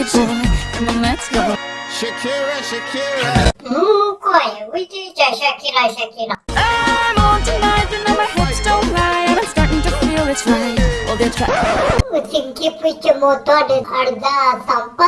it, boy. Come on, let's go. Shakira, Shakira. 음, 거의 우리 자 샤키라 샤키라. I'm on tonight, and now my hips don't lie, and I'm starting to feel it's right. Well, they're trying. सिंकी पिच मोटो अर्धा संपत